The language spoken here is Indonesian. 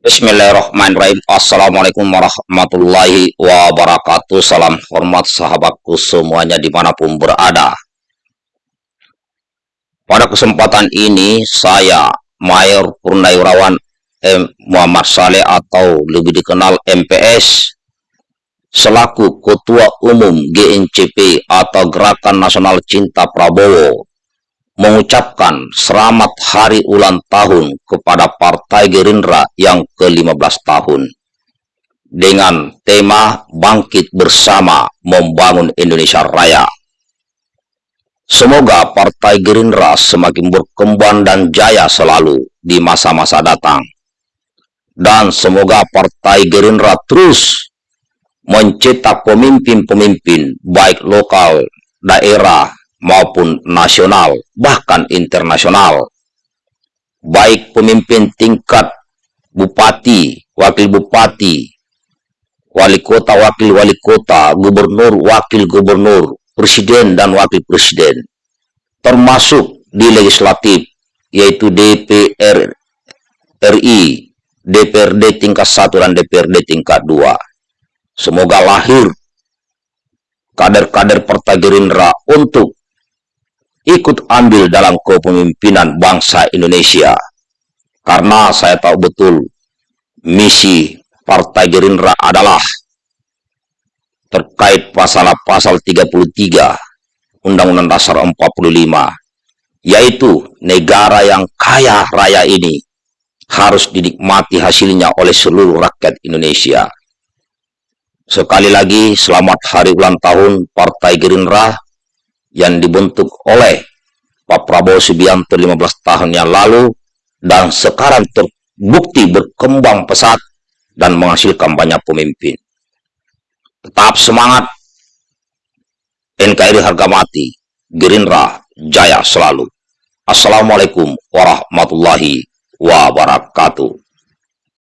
Bismillahirrahmanirrahim. Assalamualaikum warahmatullahi wabarakatuh. Salam hormat sahabatku semuanya di mana pun berada. Pada kesempatan ini saya Mayor Purnawirawan M. Muhammad Saleh atau lebih dikenal MPS selaku Ketua Umum GNCP atau Gerakan Nasional Cinta Prabowo mengucapkan selamat hari ulang tahun kepada Partai Gerindra yang ke-15 tahun dengan tema Bangkit Bersama Membangun Indonesia Raya. Semoga Partai Gerindra semakin berkembang dan jaya selalu di masa-masa datang. Dan semoga Partai Gerindra terus mencetak pemimpin-pemimpin baik lokal, daerah, maupun nasional, bahkan internasional. Baik pemimpin tingkat bupati, wakil bupati, wali kota, wakil wali kota, gubernur, wakil gubernur, presiden dan wakil presiden, termasuk di legislatif, yaitu DPR RI, DPRD tingkat 1 dan DPRD tingkat 2. Semoga lahir kader-kader Partai Gerindra untuk ikut ambil dalam kepemimpinan bangsa Indonesia. Karena saya tahu betul misi Partai Gerindra adalah terkait pasal-pasal 33 Undang-Undang Dasar 45 yaitu negara yang kaya raya ini harus dinikmati hasilnya oleh seluruh rakyat Indonesia. Sekali lagi, selamat hari ulang tahun Partai Gerindra yang dibentuk oleh Pak Prabowo Subianto 15 tahun yang lalu dan sekarang terbukti berkembang pesat dan menghasilkan banyak pemimpin. Tetap semangat, NKRI harga mati, Gerindra jaya selalu. Assalamualaikum warahmatullahi wabarakatuh.